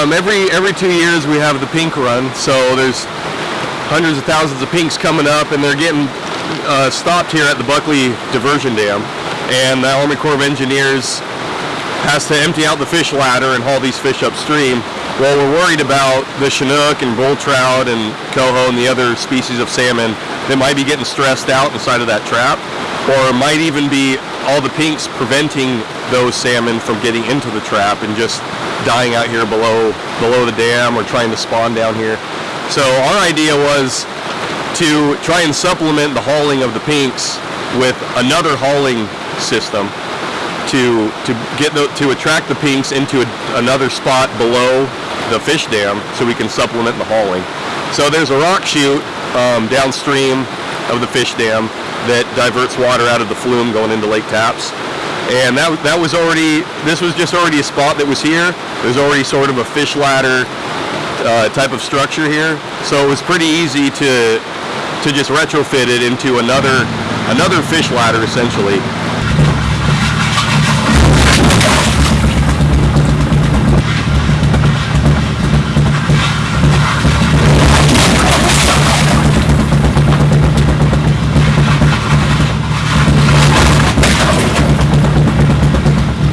Um, every every two years we have the pink run, so there's hundreds of thousands of pinks coming up, and they're getting uh, stopped here at the Buckley Diversion Dam, and the Army Corps of Engineers has to empty out the fish ladder and haul these fish upstream. Well, we're worried about the Chinook and bull trout and coho and the other species of salmon that might be getting stressed out inside of that trap, or might even be all the pinks preventing those salmon from getting into the trap and just dying out here below below the dam or trying to spawn down here. So our idea was to try and supplement the hauling of the pinks with another hauling system to to get the, to attract the pinks into a, another spot below the fish dam so we can supplement the hauling. So there's a rock chute um, downstream of the fish dam that diverts water out of the flume going into Lake Tapps. And that, that was already, this was just already a spot that was here. There's already sort of a fish ladder uh, type of structure here. So it was pretty easy to, to just retrofit it into another, another fish ladder essentially